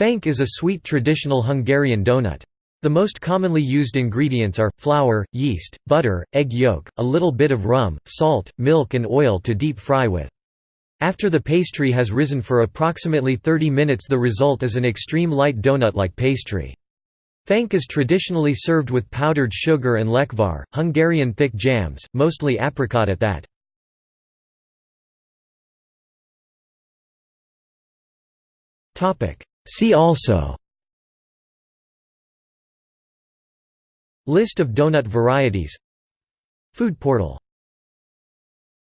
Fánk is a sweet traditional Hungarian donut. The most commonly used ingredients are, flour, yeast, butter, egg yolk, a little bit of rum, salt, milk and oil to deep fry with. After the pastry has risen for approximately 30 minutes the result is an extreme light donut-like pastry. Fánk is traditionally served with powdered sugar and lekvar, Hungarian thick jams, mostly apricot at that. See also List of donut varieties Food portal